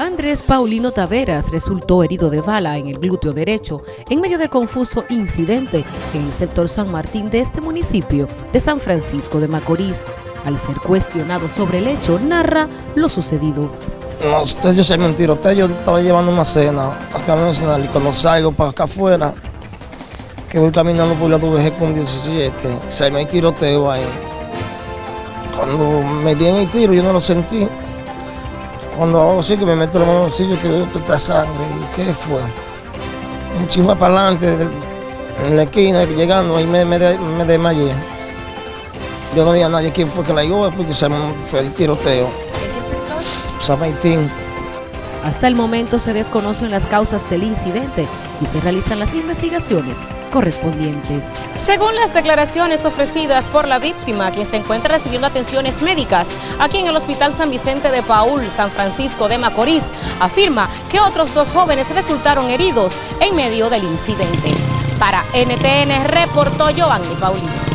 Andrés Paulino Taveras resultó herido de bala en el glúteo derecho en medio de confuso incidente en el sector San Martín de este municipio de San Francisco de Macorís. Al ser cuestionado sobre el hecho, narra lo sucedido. No, usted yo sé mentira. Usted yo estaba llevando una cena acá en Nacional y cuando salgo para acá afuera, que voy caminando por la WG con 17, se me tiroteo ahí. Cuando me di en el tiro yo no lo sentí. Cuando hago así que me meto en los bolsillos que veo toda sangre. ¿Y qué fue? Un chisme para adelante, en la esquina, llegando, ahí me, me, me desmayé. Yo no vi a nadie quién fue que la llevó porque se fue el tiroteo. ¿En qué sector? San Martín. Hasta el momento se desconocen las causas del incidente y se realizan las investigaciones correspondientes. Según las declaraciones ofrecidas por la víctima, quien se encuentra recibiendo atenciones médicas aquí en el Hospital San Vicente de Paul, San Francisco de Macorís, afirma que otros dos jóvenes resultaron heridos en medio del incidente. Para NTN reportó Giovanni Paulino.